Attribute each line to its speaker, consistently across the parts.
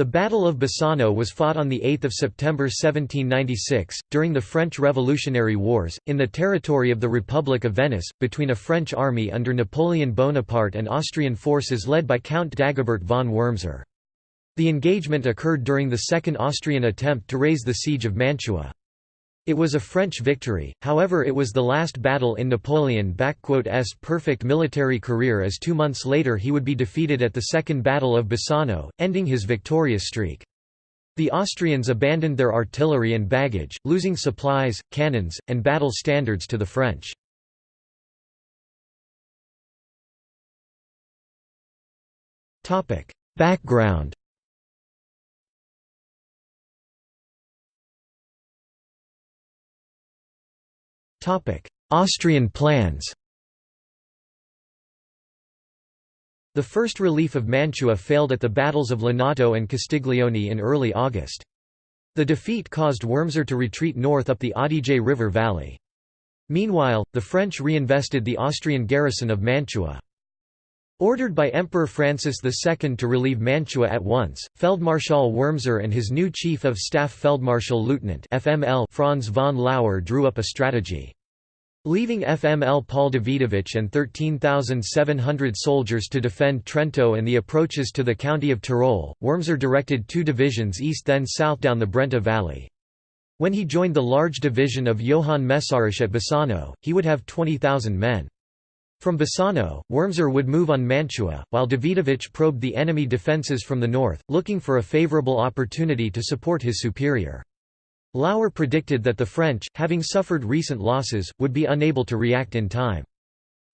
Speaker 1: The Battle of Bassano was fought on 8 September 1796, during the French Revolutionary Wars, in the territory of the Republic of Venice, between a French army under Napoleon Bonaparte and Austrian forces led by Count Dagobert von Wurmser. The engagement occurred during the second Austrian attempt to raise the siege of Mantua. It was a French victory, however it was the last battle in Napoleon's perfect military career as two months later he would be defeated at the Second Battle of Bassano, ending his victorious streak. The Austrians abandoned their artillery and baggage, losing supplies, cannons, and battle standards to the French. Background Austrian plans The first relief of Mantua failed at the battles of Lonato and Castiglione in early August. The defeat caused Wurmser to retreat north up the Adige River valley. Meanwhile, the French reinvested the Austrian garrison of Mantua. Ordered by Emperor Francis II to relieve Mantua at once, Feldmarschall Wurmser and his new Chief of Staff Feldmarschall Lieutenant FML Franz von Lauer drew up a strategy. Leaving FML Paul Davidovich and 13,700 soldiers to defend Trento and the approaches to the county of Tyrol, Wurmser directed two divisions east then south down the Brenta Valley. When he joined the large division of Johann Messerich at Bassano, he would have 20,000 men. From Bassano, Wurmser would move on Mantua, while Davidovich probed the enemy defences from the north, looking for a favourable opportunity to support his superior. Lauer predicted that the French, having suffered recent losses, would be unable to react in time.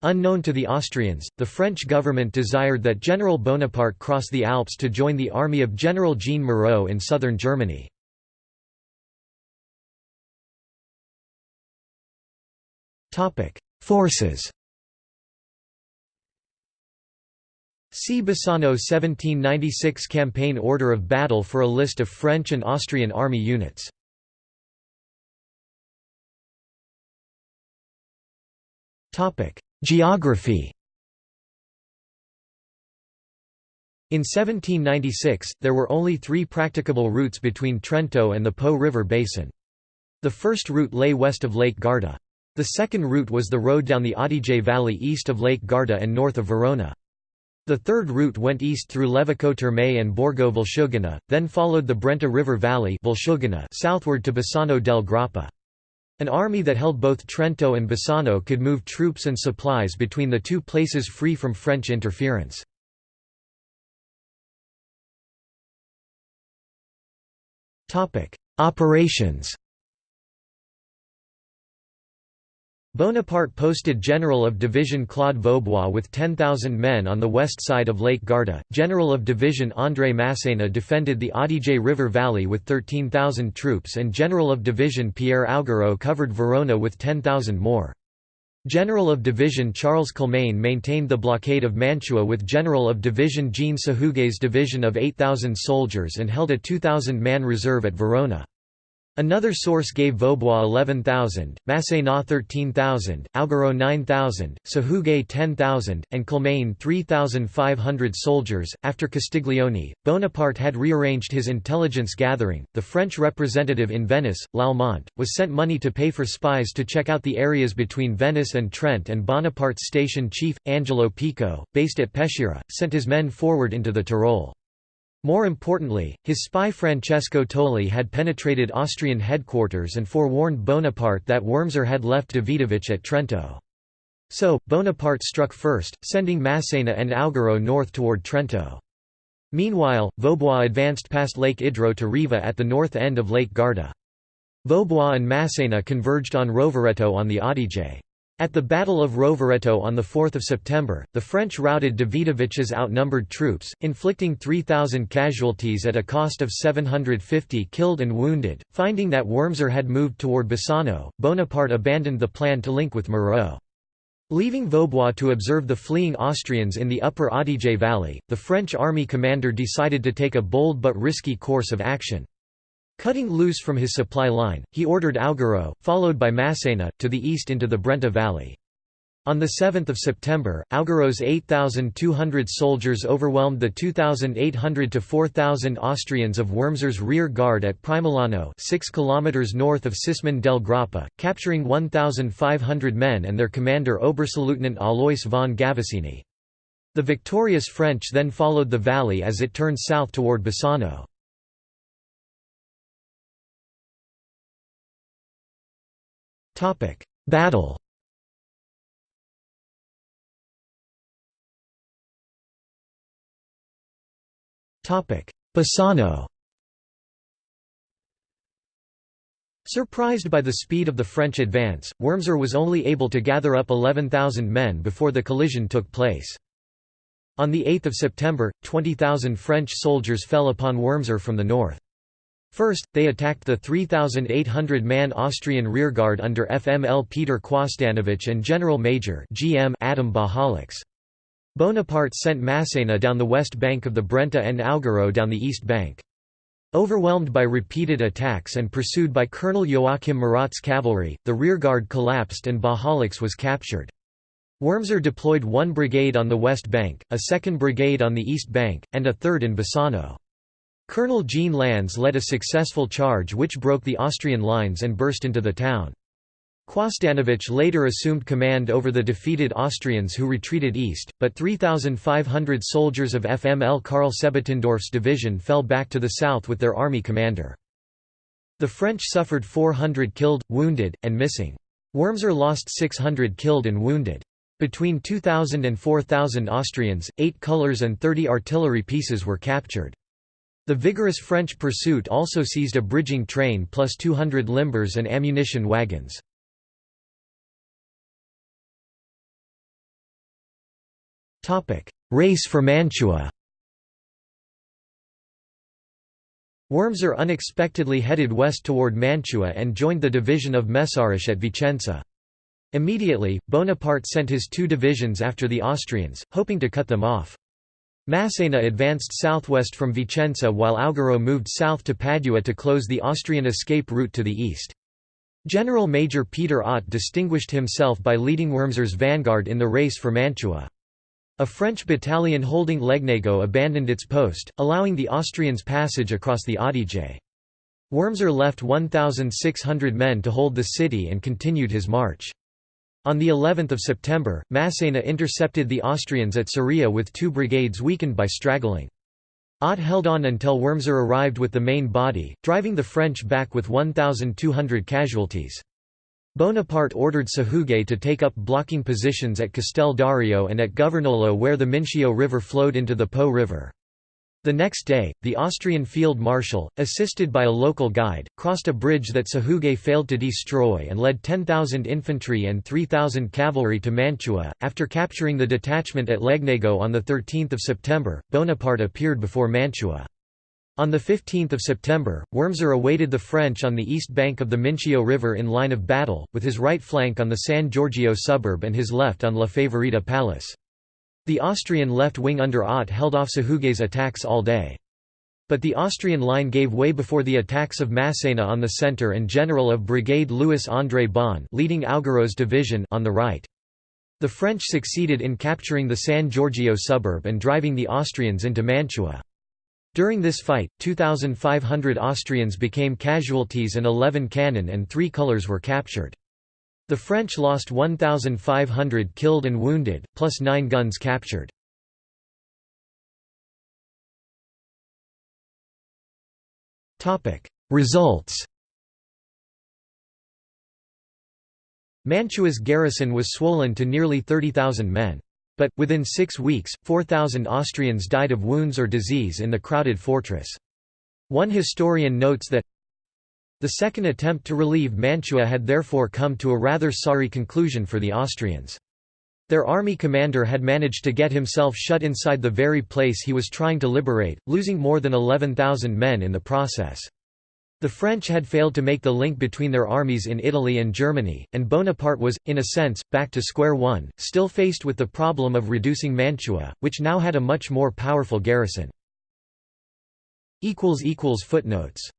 Speaker 1: Unknown to the Austrians, the French government desired that General Bonaparte cross the Alps to join the army of General Jean Moreau in southern Germany. Forces See Bassano 1796 Campaign Order of Battle for a list of French and Austrian army units. Geography In 1796, there were only three practicable routes between Trento and the Po River basin. The first route lay west of Lake Garda. The second route was the road down the Adige Valley east of Lake Garda and north of Verona. The third route went east through Levico Terme and Borgo Valsugana, then followed the Brenta River Valley southward to Bassano del Grappa. An army that held both Trento and Bassano could move troops and supplies between the two places free from French interference. Operations Bonaparte posted General of Division Claude Vaubois with 10,000 men on the west side of Lake Garda. General of Division André Massena defended the Adige River Valley with 13,000 troops and General of Division Pierre Augereau covered Verona with 10,000 more. General of Division Charles Kilmaine maintained the blockade of Mantua with General of Division Jean Sahuguet's division of 8,000 soldiers and held a 2,000-man reserve at Verona. Another source gave Vaubois 11,000, Massena 13,000, Augereau 9,000, Sahuguet 10,000, and Kilmaine 3,500 soldiers. After Castiglione, Bonaparte had rearranged his intelligence gathering. The French representative in Venice, Lallement, was sent money to pay for spies to check out the areas between Venice and Trent, and Bonaparte's station chief, Angelo Pico, based at Peschiera, sent his men forward into the Tyrol. More importantly, his spy Francesco Toli had penetrated Austrian headquarters and forewarned Bonaparte that Wurmser had left Davidovich at Trento. So, Bonaparte struck first, sending Massena and Augereau north toward Trento. Meanwhile, Vaubois advanced past Lake Idro to Riva at the north end of Lake Garda. Vaubois and Massena converged on Rovereto on the Adige. At the Battle of Rovereto on 4 September, the French routed Davidovich's outnumbered troops, inflicting 3,000 casualties at a cost of 750 killed and wounded. Finding that Wurmser had moved toward Bassano, Bonaparte abandoned the plan to link with Moreau. Leaving Vaubois to observe the fleeing Austrians in the upper Adige valley, the French army commander decided to take a bold but risky course of action. Cutting loose from his supply line, he ordered Augereau, followed by Massena, to the east into the Brenta Valley. On 7 September, Augereau's 8,200 soldiers overwhelmed the 2,800 to 4,000 Austrians of Wurmser's rear guard at Primolano 6 km north of Cismon del Grappa, capturing 1,500 men and their commander Oberstleutnant Alois von Gavaccini. The victorious French then followed the valley as it turned south toward Bassano. Battle Topic: Bassano Surprised by the speed of the French advance, Wurmser was only able to gather up 11,000 men before the collision took place. On 8 September, 20,000 French soldiers fell upon Wurmser from the north. First, they attacked the 3,800-man Austrian rearguard under FML Peter Quosdanovich and General Major GM Adam Bajalics. Bonaparte sent Massena down the west bank of the Brenta and Augereau down the east bank. Overwhelmed by repeated attacks and pursued by Colonel Joachim Murat's cavalry, the rearguard collapsed and Bajalics was captured. Wurmser deployed one brigade on the west bank, a second brigade on the east bank, and a third in Bassano. Colonel Jean Lannes led a successful charge which broke the Austrian lines and burst into the town. Quosdanovich later assumed command over the defeated Austrians who retreated east, but 3,500 soldiers of FML Karl Sebottendorf's division fell back to the south with their army commander. The French suffered 400 killed, wounded, and missing. Wurmser lost 600 killed and wounded. Between 2,000 and 4,000 Austrians, 8 colours and 30 artillery pieces were captured. The vigorous French pursuit also seized a bridging train plus 200 limbers and ammunition wagons. Race for Mantua Wurmser unexpectedly headed west toward Mantua and joined the division of Messarich at Vicenza. Immediately, Bonaparte sent his two divisions after the Austrians, hoping to cut them off. Massena advanced southwest from Vicenza while Augereau moved south to Padua to close the Austrian escape route to the east. General Major Peter Ott distinguished himself by leading Wurmser's vanguard in the race for Mantua. A French battalion holding Legnago abandoned its post, allowing the Austrians passage across the Adige. Wurmser left 1,600 men to hold the city and continued his march. On the 11th of September, Massena intercepted the Austrians at Cerea with two brigades weakened by straggling. Ott held on until Wurmser arrived with the main body, driving the French back with 1,200 casualties. Bonaparte ordered Sahuguet to take up blocking positions at Castel Dario and at Governolo where the Mincio River flowed into the Po River. The next day, the Austrian field marshal, assisted by a local guide, crossed a bridge that Sahuguet failed to destroy and led 10,000 infantry and 3,000 cavalry to Mantua. After capturing the detachment at Legnago on 13 September, Bonaparte appeared before Mantua. On 15 September, Wurmser awaited the French on the east bank of the Mincio River in line of battle, with his right flank on the San Giorgio suburb and his left on La Favorita Palace. The Austrian left wing under Ott held off Sahuguet's attacks all day. But the Austrian line gave way before the attacks of Massena on the centre and General of Brigade Louis-André Bon leading Augereau's division on the right. The French succeeded in capturing the San Giorgio suburb and driving the Austrians into Mantua. During this fight, 2,500 Austrians became casualties and 11 cannon and three colours were captured. The French lost 1,500 killed and wounded, plus nine guns captured. Results Mantua's garrison was swollen to nearly 30,000 men. But, within six weeks, 4,000 Austrians died of wounds or disease in the crowded fortress. One historian notes that the second attempt to relieve Mantua had therefore come to a rather sorry conclusion for the Austrians. Their army commander had managed to get himself shut inside the very place he was trying to liberate, losing more than 11,000 men in the process. The French had failed to make the link between their armies in Italy and Germany, and Bonaparte was, in a sense, back to square one, still faced with the problem of reducing Mantua, which now had a much more powerful garrison. Footnotes